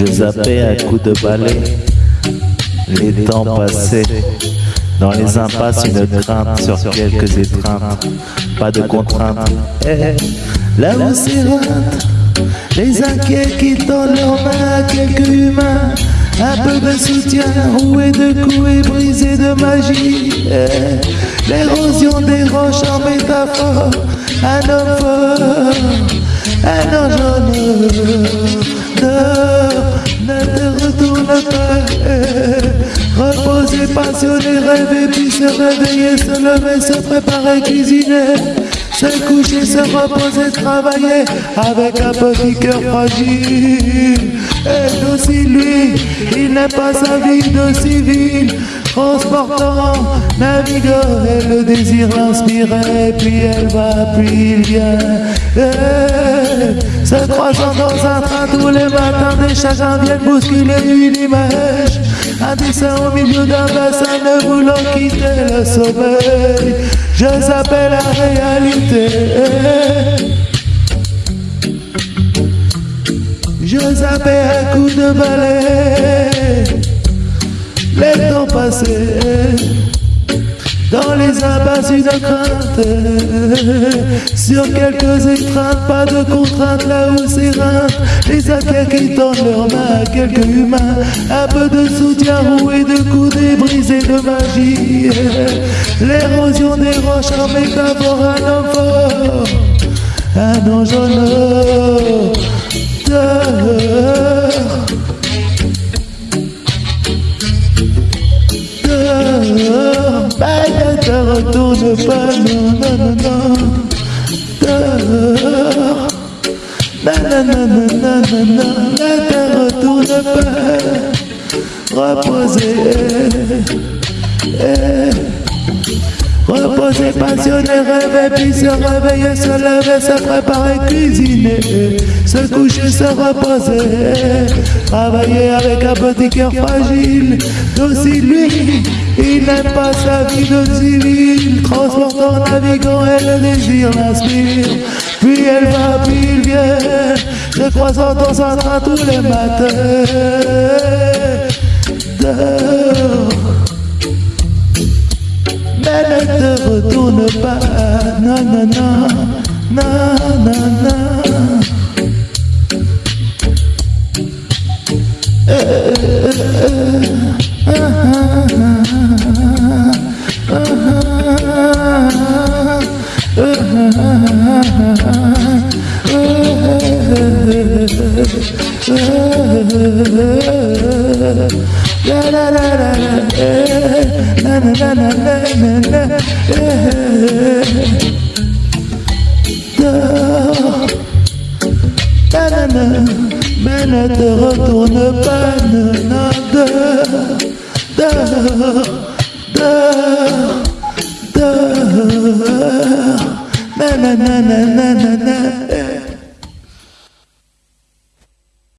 Je zappais à coups de balai les temps passés. Dans les impasses, une crainte sur quelques étreintes. Pas de contraintes. Eh, là où s'éreintent les inquiets qui tendent leurs mains à quelques humains. Un peu de soutien, roué de coups et brisé de magie. Eh, l'érosion des roches en métaphore. Un homme fort, un ange Reposer, passionner, rêver, puis se réveiller, se lever, se préparer, cuisiner. Se coucher, se reposer, travailler avec un petit cœur fragile. Et aussi lui, il n'est pas sa vie de civil transportant, naviguant, et le désir l'inspirait, puis elle va, puis il vient. Et, se croisant dans un train tous les matins, des chagrins viennent bousculer une image. Au milieu d'un bassin ne voulant quitter le sommeil. Je s'appelle la réalité. Je zappais un coup de balai les temps passés dans les impasses une crainte Sur quelques étreintes, pas de contraintes Là où s'éreintent les inquiets qui tendent leurs mains Quelques humains, un peu de soutien Roué de coups brisés de magie. L'érosion des roches en métaphore Un homme un ange en non, non, non, non, ne retourne pas. Reposer. Reposer, passionner, rêver, puis se réveiller, se lever, se préparer, cuisiner, se coucher, se reposer, travailler avec un petit cœur fragile, il n'aime pas sa vie de civil, transportant, navigant, et le désir l'inspire, puis elle va, puis il vient, se croisant dans un train tous les matins. Mais ne te retourne pas, non, non, non. La la la la la, la la la la la, la. Do, ben, Mais ne te retourne pas, la non, dehors, dehors, dehors, dehors dors, na na na na na na